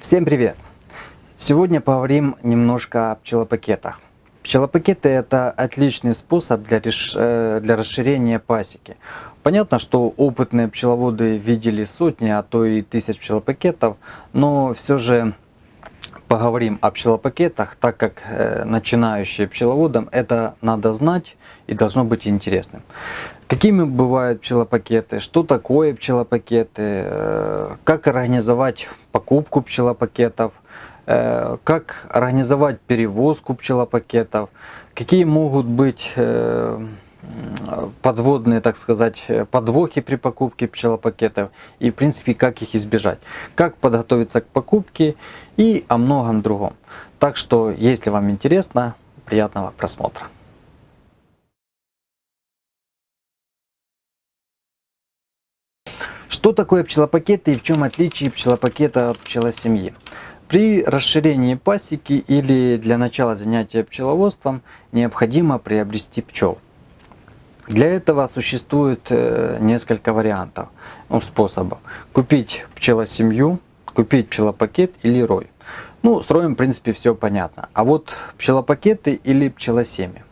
Всем привет! Сегодня поговорим немножко о пчелопакетах. Пчелопакеты это отличный способ для, реш... Э, для расширения пасеки. Понятно, что опытные пчеловоды видели сотни, а то и тысяч пчелопакетов, но все же поговорим о пчелопакетах, так как э, начинающие пчеловодам это надо знать и должно быть интересным. Какими бывают пчелопакеты, что такое пчелопакеты, э, как организовать покупку пчелопакетов, э, как организовать перевозку пчелопакетов, какие могут быть э, подводные, так сказать, подвохи при покупке пчелопакетов? И, в принципе, как их избежать, как подготовиться к покупке и о многом другом. Так что, если вам интересно, приятного просмотра. Что такое пчелопакеты и в чем отличие пчелопакета от пчелосемьи? При расширении пасеки или для начала занятия пчеловодством необходимо приобрести пчел. Для этого существует э, несколько вариантов, ну, способов. Купить пчелосемью, купить пчелопакет или рой. Ну, строим, в принципе, все понятно. А вот пчелопакеты или пчелосемьи.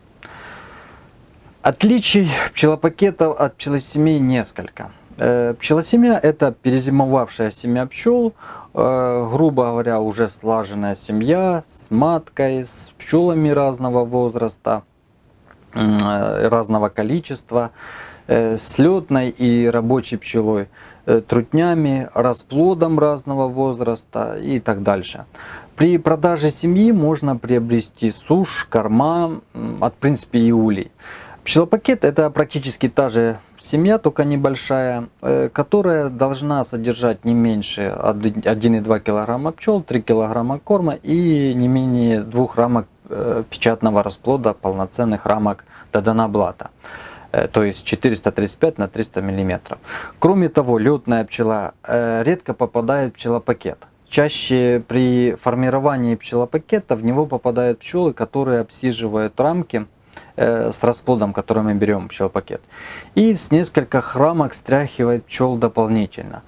Отличий пчелопакетов от пчелосемей несколько. Э, пчелосемья – это перезимовавшая семья пчел, э, грубо говоря, уже слаженная семья с маткой, с пчелами разного возраста, э, разного количества, с летной и рабочей пчелой, трутнями, расплодом разного возраста и так дальше. При продаже семьи можно приобрести сушь, корма, от принципе и улей. Пчелопакет это практически та же семья, только небольшая, э, которая должна содержать не меньше 1,2 кг пчел, 3 кг корма и не менее 2 рамок э, печатного расплода, полноценных рамок Даданаблата э, то есть 435 на 300 мм. Кроме того, летная пчела редко попадает в пчелопакет. Чаще при формировании пчелопакета в него попадают пчелы, которые обсиживают рамки с расплодом, который мы берем пчелопакет. И с нескольких рамок стряхивает пчел дополнительно.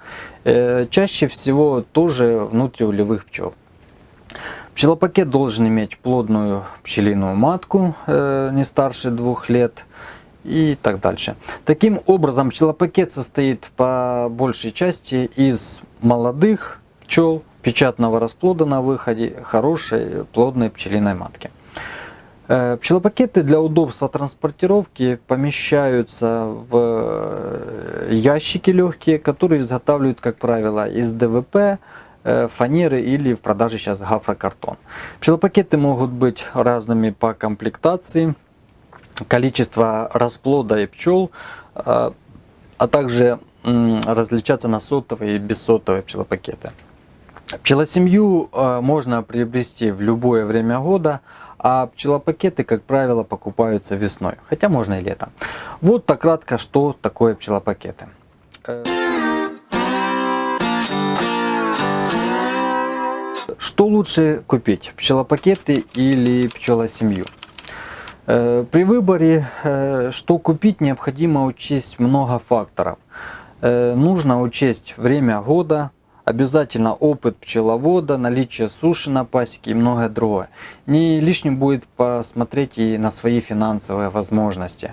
Э, чаще всего тоже внутриулевых пчел. Пчелопакет должен иметь плодную пчелиную матку, э, не старше двух лет и так дальше. Таким образом, пчелопакет состоит по большей части из молодых пчел, печатного расплода на выходе, хорошей плодной пчелиной матки. Э, пчелопакеты для удобства транспортировки помещаются в э, ящики легкие, которые изготавливают, как правило, из ДВП, э, фанеры или в продаже сейчас гафрокартон. Пчелопакеты могут быть разными по комплектации, количество расплода и пчел, а также различаться на сотовые и бессотовые пчелопакеты. Пчелосемью можно приобрести в любое время года, а пчелопакеты, как правило, покупаются весной, хотя можно и летом. Вот так кратко, что такое пчелопакеты. Что лучше купить, пчелопакеты или пчелосемью? Э, при выборе, э, что купить, необходимо учесть много факторов. Э, нужно учесть время года, Обязательно опыт пчеловода, наличие суши на пасеке и многое другое. Не лишним будет посмотреть и на свои финансовые возможности.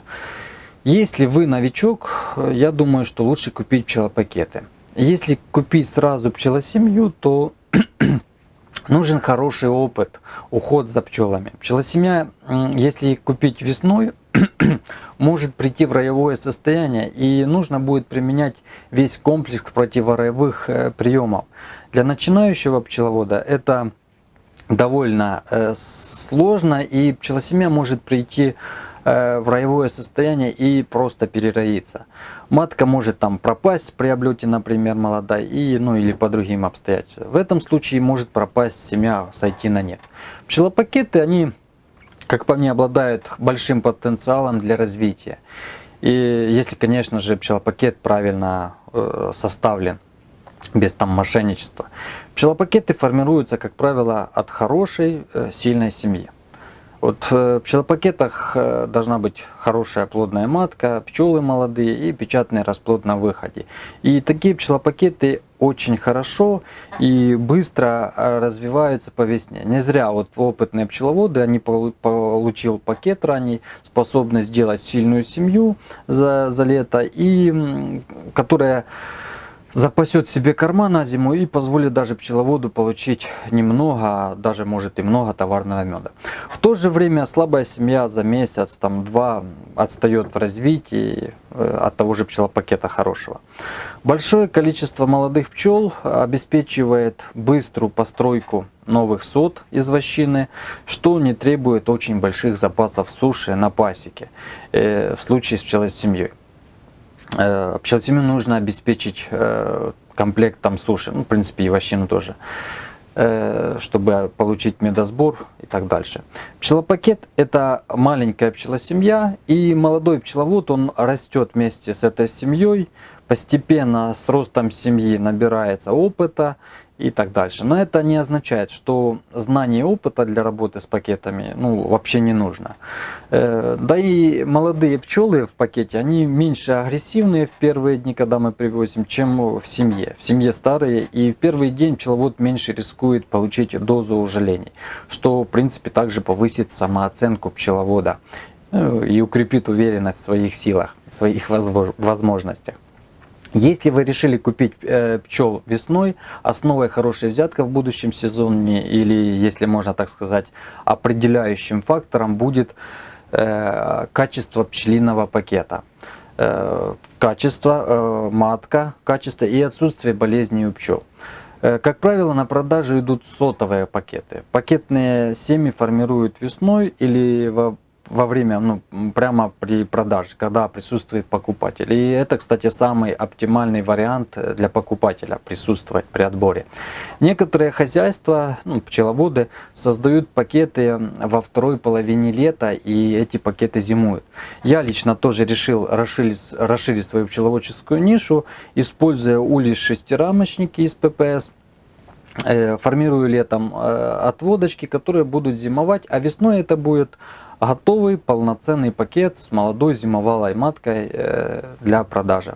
Если вы новичок, я думаю, что лучше купить пчелопакеты. Если купить сразу пчелосемью, то нужен хороший опыт, уход за пчелами. Пчелосемья, если купить весной, может прийти в роевое состояние и нужно будет применять весь комплекс противороевых э, приемов. Для начинающего пчеловода это довольно э, сложно и пчелосемья может прийти э, в роевое состояние и просто перероиться. Матка может там пропасть при облете, например, молодая, и, ну или по другим обстоятельствам. В этом случае может пропасть семья, сойти на нет. Пчелопакеты, они как по мне, обладают большим потенциалом для развития. И если, конечно же, пчелопакет правильно э, составлен, без там мошенничества. Пчелопакеты формируются, как правило, от хорошей, э, сильной семьи. Вот э, в пчелопакетах должна быть хорошая плодная матка, пчелы молодые и печатный расплод на выходе. И такие пчелопакеты очень хорошо и быстро э, развиваются по весне. Не зря вот опытные пчеловоды, они получил пакет ранний, способность сделать сильную семью за, за лето, и которая запасет себе корма на зиму и позволит даже пчеловоду получить немного, а даже может и много товарного меда. В то же время слабая семья за месяц, там два отстает в развитии э, от того же пчелопакета хорошего. Большое количество молодых пчел обеспечивает быструю постройку новых сот из вощины, что не требует очень больших запасов суши на пасеке э, в случае с пчелосемьей. Э, пчелосемью нужно обеспечить э, комплектом суши, ну, в принципе, и вощину тоже, э, чтобы получить медосбор и так дальше. Пчелопакет – это маленькая пчелосемья, и молодой пчеловод, он растет вместе с этой семьей, постепенно с ростом семьи набирается опыта, и так дальше. Но это не означает, что знание опыта для работы с пакетами ну, вообще не нужно. Э, да и молодые пчелы в пакете, они меньше агрессивные в первые дни, когда мы привозим, чем в семье. В семье старые, и в первый день пчеловод меньше рискует получить дозу ужалений, что в принципе также повысит самооценку пчеловода э, и укрепит уверенность в своих силах, в своих возможностях. Если вы решили купить э, пчел весной, основой хорошей взятка в будущем сезоне, или, если можно так сказать, определяющим фактором будет э, качество пчелиного пакета. Э, качество, э, матка, качество и отсутствие болезней у пчел. Э, как правило, на продажу идут сотовые пакеты. Пакетные семьи формируют весной или во во время, ну, прямо при продаже, когда присутствует покупатель. И это, кстати, самый оптимальный вариант для покупателя присутствовать при отборе. Некоторые хозяйства, ну, пчеловоды, создают пакеты во второй половине лета, и эти пакеты зимуют. Я лично тоже решил расширить, расширить свою пчеловодческую нишу, используя улей шестирамочники из ППС э, формирую летом э, отводочки, которые будут зимовать, а весной это будет готовый полноценный пакет с молодой зимовалой маткой э, для продажи.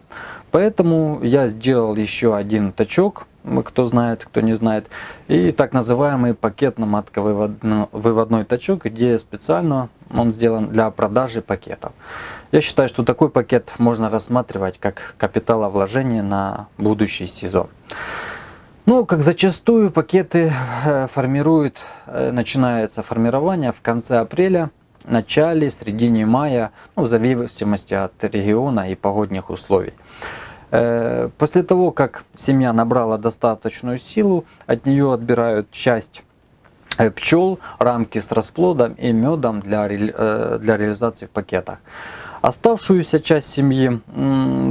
Поэтому я сделал еще один тачок, кто знает, кто не знает, и так называемый пакетно-матковыводной тачок, где специально он сделан для продажи пакетов. Я считаю, что такой пакет можно рассматривать как капиталовложение на будущий сезон. Ну, как зачастую пакеты э, формируют, э, начинается формирование в конце апреля начале, середине мая, ну, в зависимости от региона и погодных условий. Э, после того, как семья набрала достаточную силу, от нее отбирают часть э, пчел, рамки с расплодом и медом для, э, для реализации в пакетах. Оставшуюся часть семьи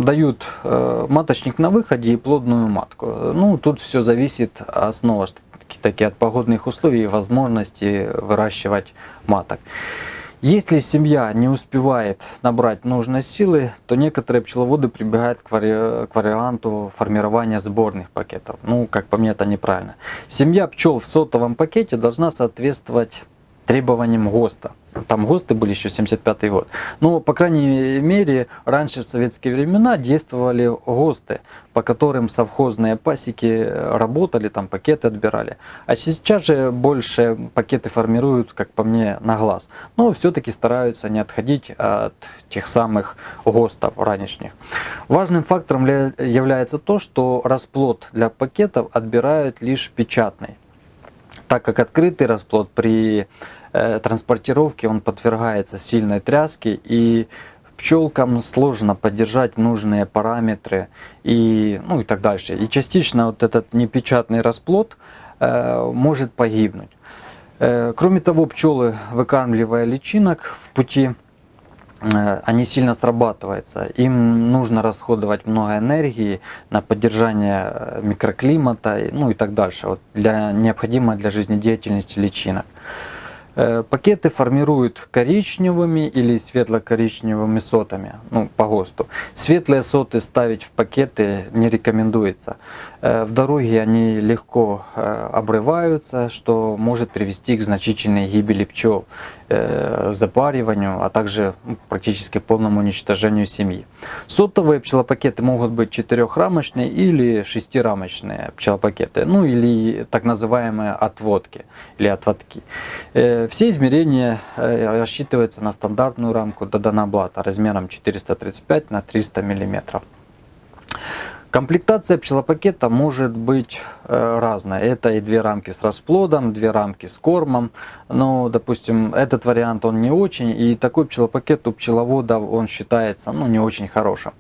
дают маточник на выходе и плодную матку. Ну, тут все зависит снова таки от погодных условий и возможности выращивать маток. Если семья не успевает набрать нужной силы, то некоторые пчеловоды прибегают к, вари... к варианту формирования сборных пакетов. Ну, как по мне, это неправильно. Семья пчел в сотовом пакете должна соответствовать требованиям ГОСТа. Там ГОСТы были еще 75 год. Но, по крайней мере, раньше в советские времена действовали ГОСТы, по которым совхозные пасеки работали, там пакеты отбирали. А сейчас же больше пакеты формируют, как по мне, на глаз. Но все-таки стараются не отходить от тех самых ГОСТов ранешних. Важным фактором является то, что расплод для пакетов отбирают лишь печатный так как открытый расплод при э, транспортировке он подвергается сильной тряске и пчелкам сложно поддержать нужные параметры и, ну, и так дальше. И частично вот этот непечатный расплод э, может погибнуть. Э, кроме того, пчелы, выкармливая личинок в пути, они сильно срабатываются. Им нужно расходовать много энергии на поддержание э, микроклимата, ну и так дальше, вот для, необходимо для жизнедеятельности личинок. Э, пакеты формируют коричневыми или светло-коричневыми сотами, ну, по ГОСТу. Светлые соты ставить в пакеты не рекомендуется. В дороге они легко обрываются, что может привести к значительной гибели пчел. э, запариванию, а также ну, практически полному уничтожению семьи. Сотовые пчелопакеты могут быть четырехрамочные или шестирамочные пчелопакеты, ну или так называемые отводки или отводки. Э, все измерения э, рассчитываются на стандартную рамку Даданаблата размером 435 на 300 миллиметров. Комплектация пчелопакета может быть э, разная. Это и две рамки с расплодом, две рамки с кормом. Но, допустим, этот вариант он не очень. И такой пчелопакет у пчеловода он считается ну, не очень хорошим.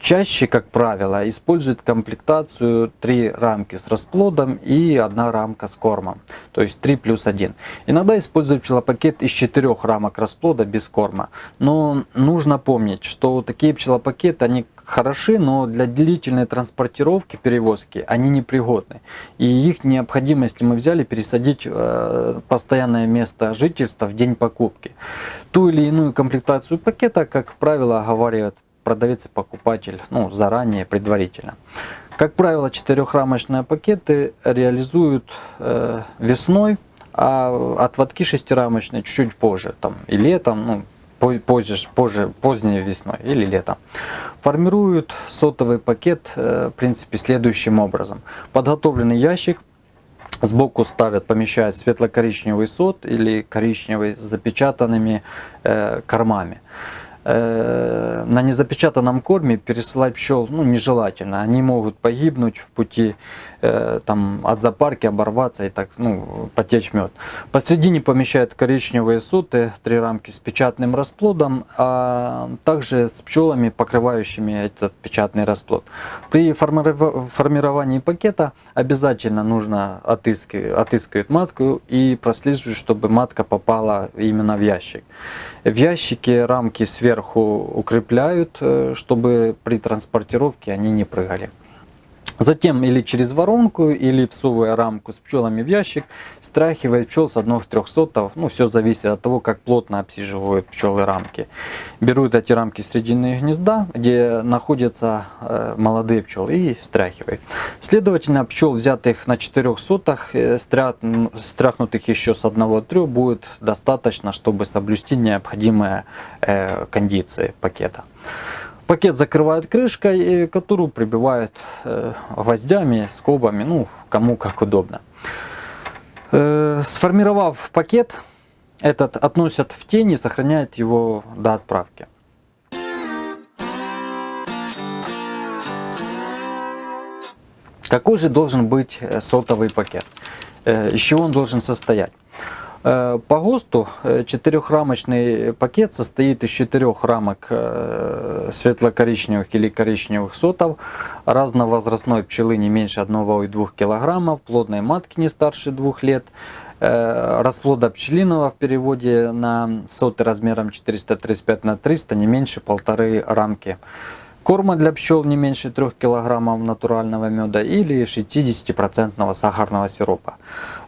Чаще, как правило, используют комплектацию три рамки с расплодом и одна рамка с кормом. То есть 3 плюс 1. Иногда используют пчелопакет из четырех рамок расплода без корма. Но нужно помнить, что такие пчелопакеты, они хороши, но для длительной транспортировки, перевозки они непригодны. И их необходимости мы взяли пересадить э, постоянное место жительства в день покупки. Ту или иную комплектацию пакета, как правило, оговаривают продавец и покупатель ну, заранее, предварительно. Как правило, четырехрамочные пакеты реализуют э, весной, а отводки шестирамочные чуть-чуть позже, там, и летом, ну, позже, позже, поздней весной или летом. Формируют сотовый пакет, э, в принципе, следующим образом. Подготовленный ящик, Сбоку ставят, помещают светло-коричневый сот или коричневый с запечатанными э, кормами. Э, на незапечатанном корме пересылать пчел ну, нежелательно. Они могут погибнуть в пути э, там, от запарки, оборваться и так ну, потечь мед. Посредине помещают коричневые суты, три рамки с печатным расплодом, а также с пчелами, покрывающими этот печатный расплод. При формировании пакета обязательно нужно отыскивать, отыскивать матку и прослеживать, чтобы матка попала именно в ящик. В ящике рамки сверху укрепляют, э, чтобы при транспортировке они не прыгали. Затем или через воронку, или всовывая рамку с пчелами в ящик, страхивает пчел с одних трехсотов. Ну, все зависит от того, как плотно обсиживают пчелы рамки. Берут эти рамки срединные гнезда, где находятся э, молодые пчелы, и стряхивают. Следовательно, пчел, взятых на четырех сотах, э, страхнутых еще с одного трех, будет достаточно, чтобы соблюсти необходимые э, кондиции пакета. Пакет закрывают крышкой, которую прибивают э, гвоздями, скобами, ну, кому как удобно. Э, сформировав пакет, этот относят в тень и сохраняют его до отправки. Какой же должен быть э, сотовый пакет? Из чего он должен состоять? Э, по ГОСТу э, четырехрамочный пакет состоит из четырех рамок э, светло-коричневых или коричневых сотов, разновозрастной пчелы не меньше 1,2 кг, плодной матки не старше 2 лет, расплода пчелиного в переводе на соты размером 435 на 300 не меньше полторы рамки. Корма для пчел не меньше 3 кг натурального меда или 60% сахарного сиропа.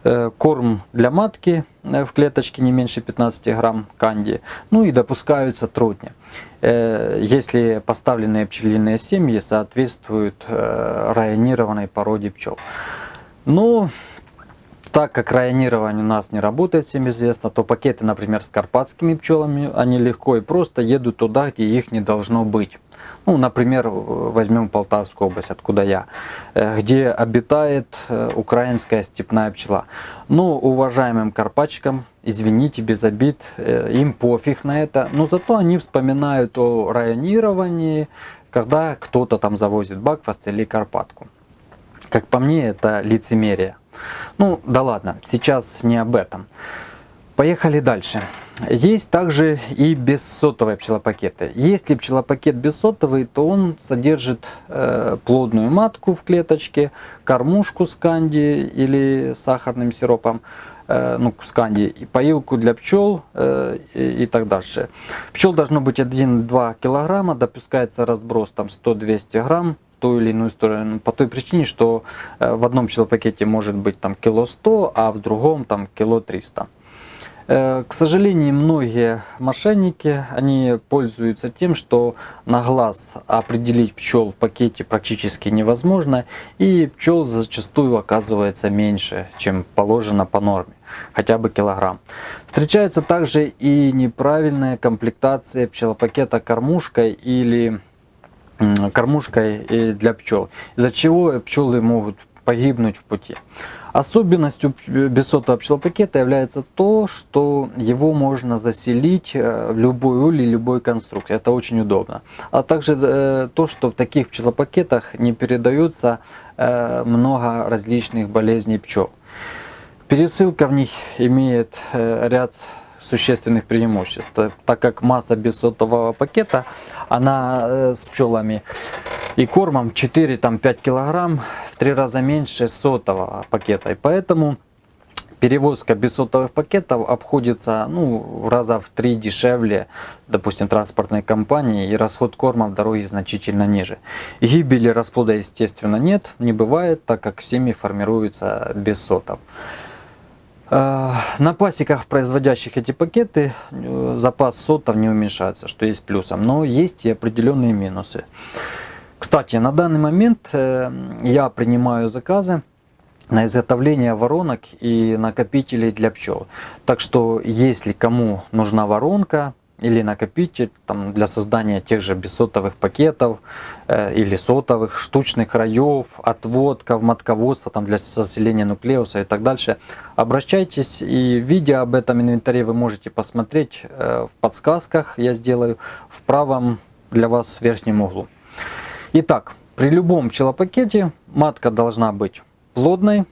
Э, корм для матки э, в клеточке не меньше 15 грамм канди. Ну и допускаются трутни, э, если поставленные пчелиные семьи соответствуют районированной породе пчел. Ну, так как районирование у нас не работает, всем известно, то пакеты, например, с карпатскими пчелами, они легко и просто едут туда, где их не должно быть. Ну, например, возьмем Полтавскую область, откуда я, э, где обитает э, украинская степная пчела. Ну, уважаемым карпатчикам, извините, без обид, э, им пофиг на это, но зато они вспоминают о районировании, когда кто-то там завозит бакфаст или карпатку. Как по мне, это лицемерие. Ну, да ладно, сейчас не об этом. Поехали дальше. Есть также и бессотовые пчелопакеты. Если пчелопакет бессотовый, то он содержит э, плодную матку в клеточке, кормушку с канди или сахарным сиропом, э, ну, с канди, и поилку для пчел э, и, и так дальше. Пчел должно быть 1-2 килограмма, допускается разброс там 100-200 грамм ту или иную сторону, по той причине, что э, в одном пчелопакете может быть там кило 100, а в другом там кило 300. Э, к сожалению, многие мошенники, они пользуются тем, что на глаз определить пчел в пакете практически невозможно, и пчел зачастую оказывается меньше, чем положено по норме, хотя бы килограмм. Встречается также и неправильная комплектация пчелопакета кормушкой или кормушкой для пчел, из-за чего пчелы могут погибнуть в пути. Особенностью бессотого пчелопакета является то, что его можно заселить э, в любой улей, любой конструкции. Это очень удобно. А также э, то, что в таких пчелопакетах не передается э, много различных болезней пчел. Пересылка в них имеет ряд существенных преимуществ, так как масса бессотового пакета, она с пчелами и кормом 4-5 килограмм в три раза меньше сотового пакета. И поэтому перевозка без сотовых пакетов обходится ну, в раза в три дешевле, допустим, транспортной компании, и расход корма в дороге значительно ниже. Гибели расплода, естественно, нет, не бывает, так как семьи формируются без сотов. А, на пасеках, производящих эти пакеты, э, запас сотов не уменьшается, что есть плюсом, но есть и определенные минусы. Кстати, на данный момент э, я принимаю заказы на изготовление воронок и накопителей для пчел. Так что, если кому нужна воронка или накопитель там, для создания тех же бессотовых пакетов э, или сотовых, штучных раев, отводков, матководства там, для заселения нуклеуса и так дальше, обращайтесь. И видео об этом инвентаре вы можете посмотреть э, в подсказках, я сделаю в правом для вас верхнем углу. Итак, при любом пчелопакете матка должна быть плодной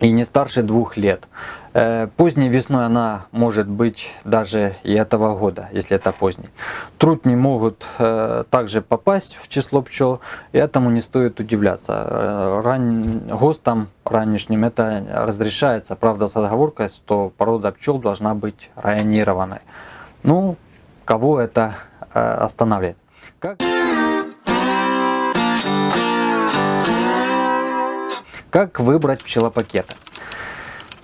и не старше двух лет. Э, поздней весной она может быть даже и этого года, если это поздний. Трутни могут э, также попасть в число пчел, и этому не стоит удивляться. Э, ран... ГОСТом ранешним это разрешается, правда с отговоркой, что порода пчел должна быть районированной. Ну, кого это останавливает? Как... Как выбрать пчелопакеты?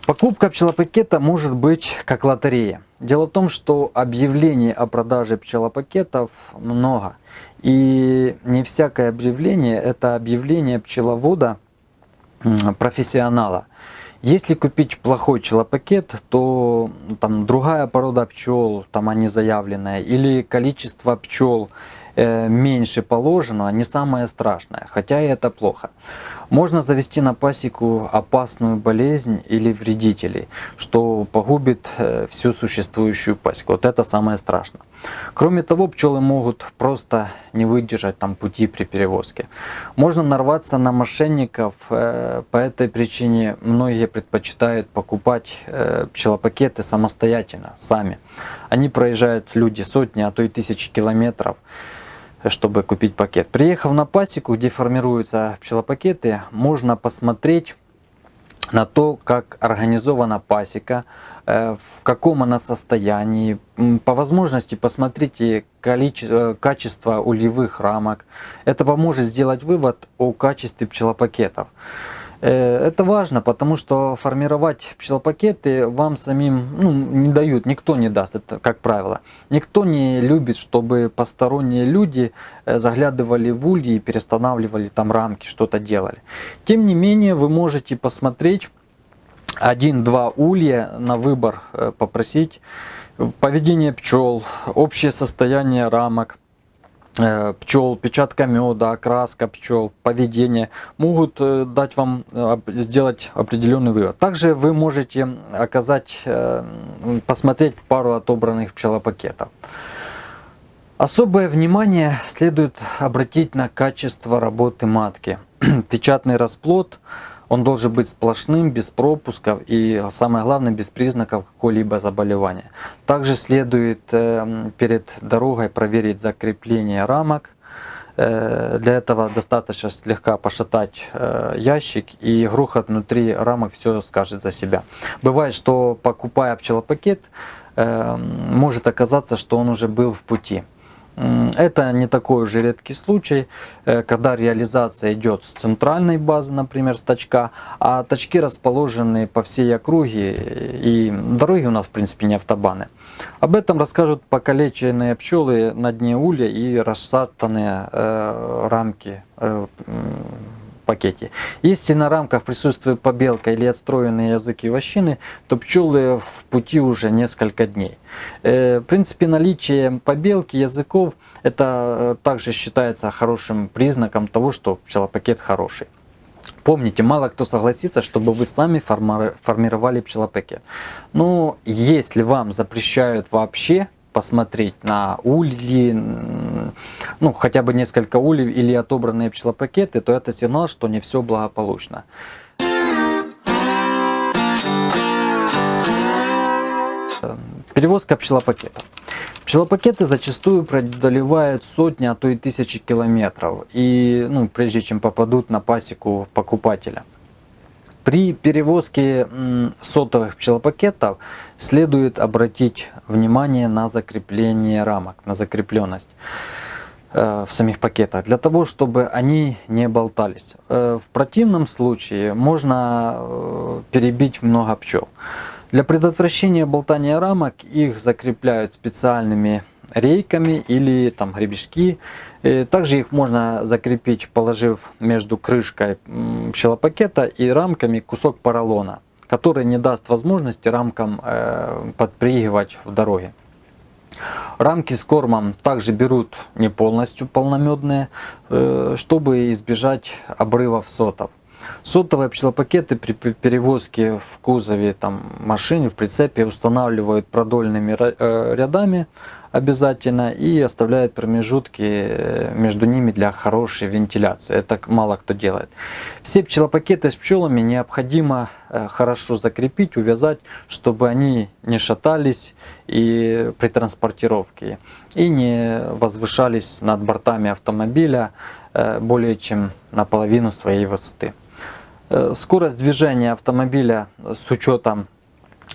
Покупка пчелопакета может быть как лотерея. Дело в том, что объявлений о продаже пчелопакетов много. И не всякое объявление это объявление пчеловода профессионала. Если купить плохой пчелопакет, то там другая порода пчел, там они заявленные, или количество пчел меньше положенного не самое страшное, хотя и это плохо. Можно завести на пасеку опасную болезнь или вредителей, что погубит э, всю существующую пасеку. Вот это самое страшное. Кроме того, пчелы могут просто не выдержать там пути при перевозке. Можно нарваться на мошенников, э, по этой причине многие предпочитают покупать пчелопакеты самостоятельно, сами. Они проезжают люди сотни, а то и тысячи километров чтобы купить пакет. Приехав на пасеку, где формируются пчелопакеты, можно посмотреть на то, как организована пасека, э, в каком она состоянии. По возможности посмотрите количество, качество ульевых рамок. Это поможет сделать вывод о качестве пчелопакетов. Э, это важно, потому что формировать пчелопакеты вам самим ну, не дают, никто не даст, это как правило. Никто не любит, чтобы посторонние люди э, заглядывали в ульи и перестанавливали там рамки, что-то делали. Тем не менее, вы можете посмотреть один-два улья на выбор, э, попросить поведение пчел, общее состояние рамок, пчел, печатка меда, окраска пчел, поведение могут э, дать вам э, сделать определенный вывод. Также вы можете оказать, посмотреть пару отобранных пчелопакетов. Особое внимание следует обратить на качество работы матки. Печатный расплод – он должен быть сплошным, без пропусков и, самое главное, без признаков какого-либо заболевания. Также следует э, перед дорогой проверить закрепление рамок. Э, для этого достаточно слегка пошатать э, ящик и грохот внутри рамок все скажет за себя. Бывает, что покупая пчелопакет, может оказаться, что он уже был в пути. Это не такой уже редкий случай, э, когда реализация идет с центральной базы, например, с точка, а точки расположены по всей округе, и дороги у нас, в принципе, не автобаны. Об этом расскажут покалеченные пчелы на дне улья и рассатанные э, рамки э, пакете. Если на рамках присутствует побелка или отстроенные языки вощины, то пчелы в пути уже несколько дней. Э, в принципе, наличие побелки языков это э, также считается хорошим признаком того, что пчелопакет хороший. Помните, мало кто согласится, чтобы вы сами формировали пчелопакет. Но если вам запрещают вообще посмотреть на ульи, ну хотя бы несколько ульев или отобранные пчелопакеты, то это сигнал, что не все благополучно. Перевозка пчелопакетов. Пчелопакеты зачастую преодолевают сотни, а то и тысячи километров, и, ну, прежде чем попадут на пасеку покупателя. При перевозке сотовых пчелопакетов следует обратить внимание на закрепление рамок, на закрепленность э, в самих пакетах, для того, чтобы они не болтались. Э, в противном случае можно э, перебить много пчел. Для предотвращения болтания рамок их закрепляют специальными рейками или там гребешки. Также их можно закрепить, положив между крышкой пчелопакета и рамками кусок поролона, который не даст возможности рамкам э, подпрыгивать в дороге. Рамки с кормом также берут не полностью полномедные, э, чтобы избежать обрывов сотов. Сотовые пчелопакеты при перевозке в кузове там, машины, в прицепе устанавливают продольными э, рядами обязательно и оставляет промежутки э, между ними для хорошей вентиляции. Это мало кто делает. Все пчелопакеты с пчелами необходимо э, хорошо закрепить, увязать, чтобы они не шатались и при транспортировке и не возвышались над бортами автомобиля э, более чем наполовину своей высоты. Скорость движения автомобиля с учетом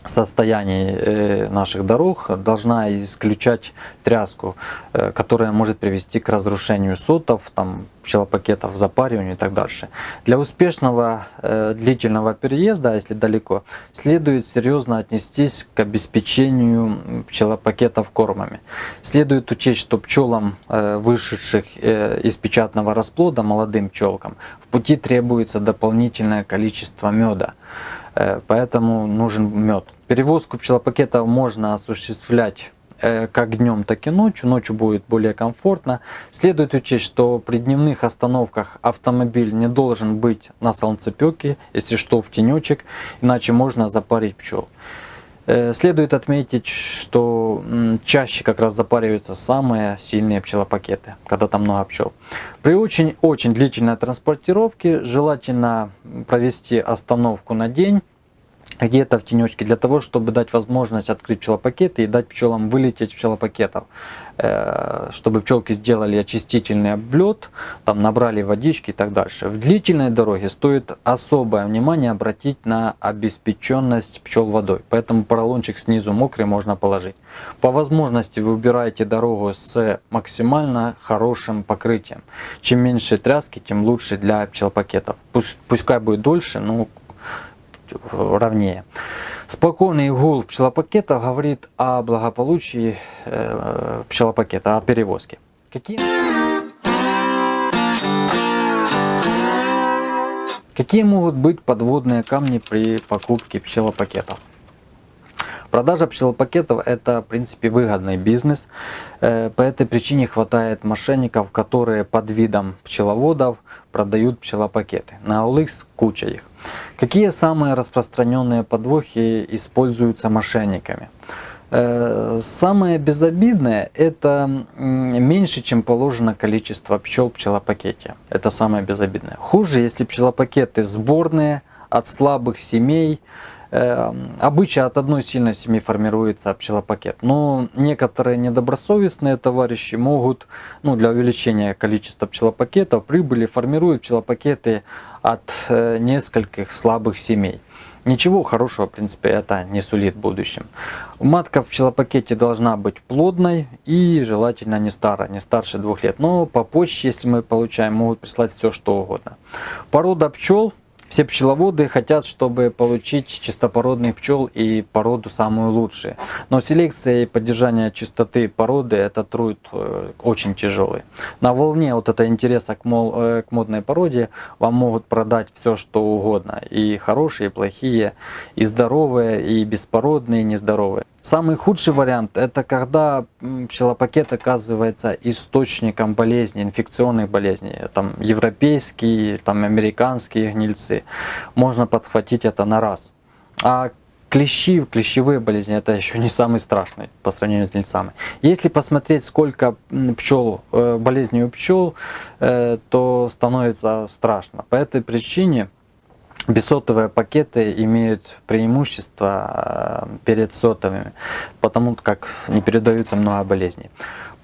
состоянии э, наших дорог должна исключать тряску, э, которая может привести к разрушению сотов, там, пчелопакетов, запариванию и так дальше. Для успешного э, длительного переезда, если далеко, следует серьезно отнестись к обеспечению пчелопакетов кормами. Следует учесть, что пчелам, вышедших из печатного расплода, молодым пчелкам, в пути требуется дополнительное количество меда. Э, поэтому нужен мед. Перевозку пчелопакетов можно осуществлять э, как днем, так и ночью. Ночью будет более комфортно. Следует учесть, что при дневных остановках автомобиль не должен быть на солнцепеке, если что в тенечек, иначе можно запарить пчел. Э, следует отметить, что чаще как раз запариваются самые сильные пчелопакеты, когда там много пчел. При очень-очень длительной транспортировке желательно провести остановку на день, где-то в тенечке, для того, чтобы дать возможность открыть пчелопакеты и дать пчелам вылететь пчелопакетов. Э, чтобы пчелки сделали очистительный облет, там набрали водички и так дальше. В длительной дороге стоит особое внимание обратить на обеспеченность пчел водой. Поэтому поролончик снизу мокрый можно положить. По возможности вы выбираете дорогу с максимально хорошим покрытием. Чем меньше тряски, тем лучше для пчелопакетов. Пусть, пускай будет дольше, но ровнее. Спокойный гул пчелопакета говорит о благополучии э, пчелопакета, о перевозке. Какие... Какие могут быть подводные камни при покупке пчелопакетов? Продажа пчелопакетов это в принципе выгодный бизнес. Э, по этой причине хватает мошенников, которые под видом пчеловодов продают пчелопакеты. На OLX куча их. Какие самые распространенные подвохи используются мошенниками? Э, самое безобидное это меньше, чем положено количество пчел в пчелопакете. Это самое безобидное. Хуже, если пчелопакеты сборные от слабых семей, Эм, обычно от одной сильной семьи формируется пчелопакет. Но некоторые недобросовестные товарищи могут, ну, для увеличения количества пчелопакетов, прибыли формируют пчелопакеты от э, нескольких слабых семей. Ничего хорошего, в принципе, это не сулит будущем. Матка в пчелопакете должна быть плодной и желательно не старая, не старше двух лет. Но по почте, если мы получаем, могут прислать все что угодно. Порода пчел все пчеловоды хотят, чтобы получить чистопородных пчел и породу самую лучшую. Но селекция и поддержание чистоты породы это труд э, очень тяжелый. На волне вот это интереса к, мол, э, к модной породе вам могут продать все что угодно. И хорошие, и плохие, и здоровые, и беспородные, и нездоровые. Самый худший вариант это когда пчелопакет оказывается источником болезни, инфекционных болезней. Там европейские, там американские гнильцы. Можно подхватить это на раз. А клещи, клещевые болезни это еще не самый страшный по сравнению с гнильцами. Если посмотреть сколько пчел, э, болезней у пчел, э, то становится страшно. По этой причине Бессотовые пакеты имеют преимущество э, перед сотовыми, потому как не передаются много болезней.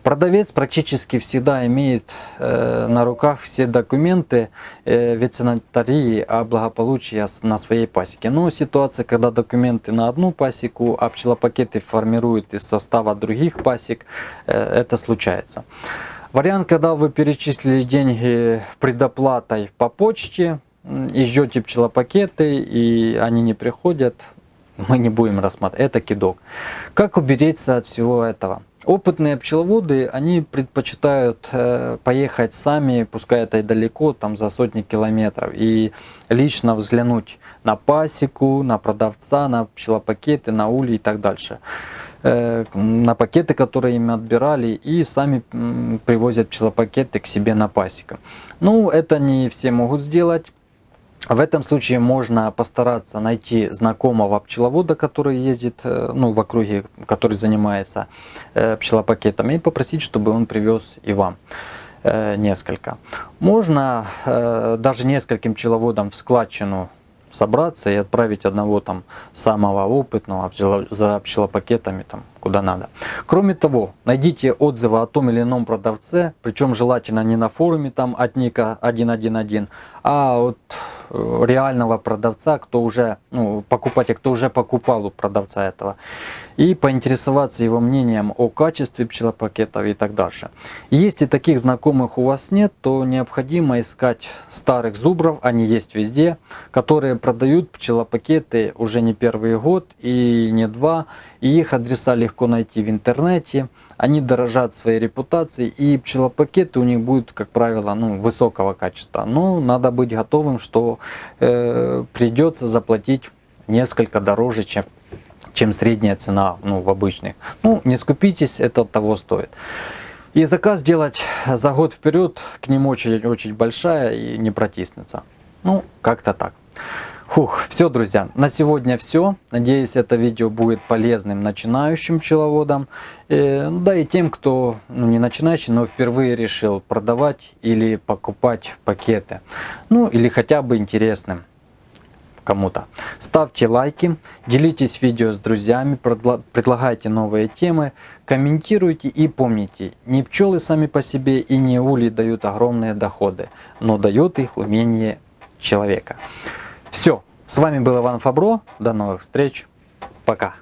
Продавец практически всегда имеет э, на руках все документы э, ветеринарии о благополучии на своей пасеке. Но ситуация, когда документы на одну пасеку, а пчелопакеты формируют из состава других пасек, это случается. Вариант, когда вы перечислили деньги предоплатой по почте, и ждете пчелопакеты, и они не приходят, мы не будем рассматривать. Это кидок. Как уберечься от всего этого? Опытные пчеловоды, они предпочитают э, поехать сами, пускай это и далеко, там за сотни километров, и лично взглянуть на пасеку, на продавца, на пчелопакеты, на ули и так дальше. Э, на пакеты, которые им отбирали, и сами привозят пчелопакеты к себе на пасеку. Ну, это не все могут сделать. В этом случае можно постараться найти знакомого пчеловода, который ездит э, ну, в округе, который занимается э, пчелопакетами, и попросить, чтобы он привез и вам э, несколько. Можно даже нескольким пчеловодам в складчину собраться и отправить одного там самого опытного за пчелопакетами там куда надо. Кроме того, найдите отзывы о том или ином продавце, причем желательно не на форуме там от ника 111, а от Э, реального продавца, кто уже, ну, покупатель, кто уже покупал у продавца этого, и поинтересоваться его мнением о качестве пчелопакетов и так дальше. Если таких знакомых у вас нет, то необходимо искать старых зубров, они есть везде, которые продают пчелопакеты уже не первый год и не два, и их адреса легко найти в интернете. Они дорожат своей репутацией, и пчелопакеты у них будут, как правило, ну, высокого качества. Но надо быть готовым, что э, придется заплатить несколько дороже, чем, чем средняя цена ну, в обычных. Ну, не скупитесь, это того стоит. И заказ делать за год вперед, к ним очередь очень большая и не протиснется. Ну, как-то так. Фух, все, друзья, на сегодня все. Надеюсь, это видео будет полезным начинающим пчеловодам, э, да и тем, кто ну, не начинающий, но впервые решил продавать или покупать пакеты. Ну, или хотя бы интересным кому-то. Ставьте лайки, делитесь видео с друзьями, предлагайте новые темы, комментируйте и помните, не пчелы сами по себе и не ули дают огромные доходы, но дает их умение человека. Все. С вами был Иван Фабро. До новых встреч. Пока.